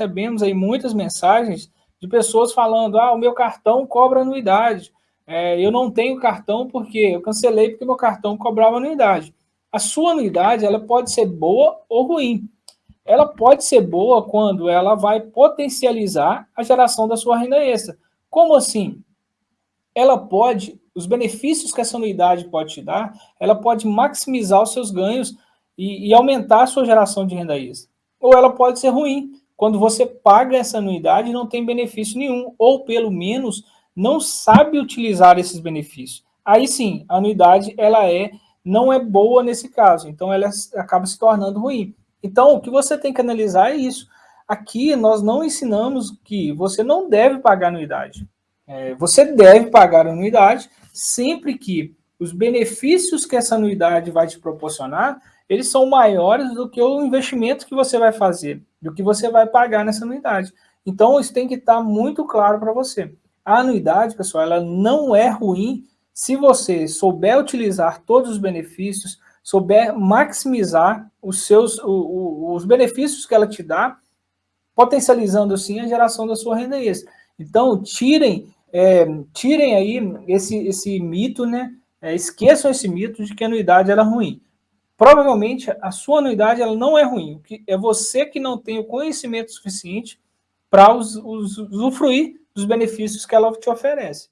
recebemos aí muitas mensagens de pessoas falando, ah, o meu cartão cobra anuidade, é, eu não tenho cartão porque eu cancelei porque meu cartão cobrava anuidade. A sua anuidade, ela pode ser boa ou ruim. Ela pode ser boa quando ela vai potencializar a geração da sua renda extra. Como assim? Ela pode, os benefícios que essa anuidade pode te dar, ela pode maximizar os seus ganhos e, e aumentar a sua geração de renda extra. Ou ela pode ser ruim, quando você paga essa anuidade não tem benefício nenhum, ou pelo menos não sabe utilizar esses benefícios. Aí sim, a anuidade ela é, não é boa nesse caso, então ela acaba se tornando ruim. Então, o que você tem que analisar é isso. Aqui, nós não ensinamos que você não deve pagar anuidade. É, você deve pagar anuidade sempre que os benefícios que essa anuidade vai te proporcionar, eles são maiores do que o investimento que você vai fazer do que você vai pagar nessa anuidade. Então, isso tem que estar muito claro para você. A anuidade, pessoal, ela não é ruim se você souber utilizar todos os benefícios, souber maximizar os seus os benefícios que ela te dá, potencializando assim a geração da sua renda extra. Então, tirem, é, tirem aí esse, esse mito, né? É, esqueçam esse mito de que a anuidade era é ruim provavelmente a sua anuidade ela não é ruim, é você que não tem o conhecimento suficiente para usufruir dos benefícios que ela te oferece.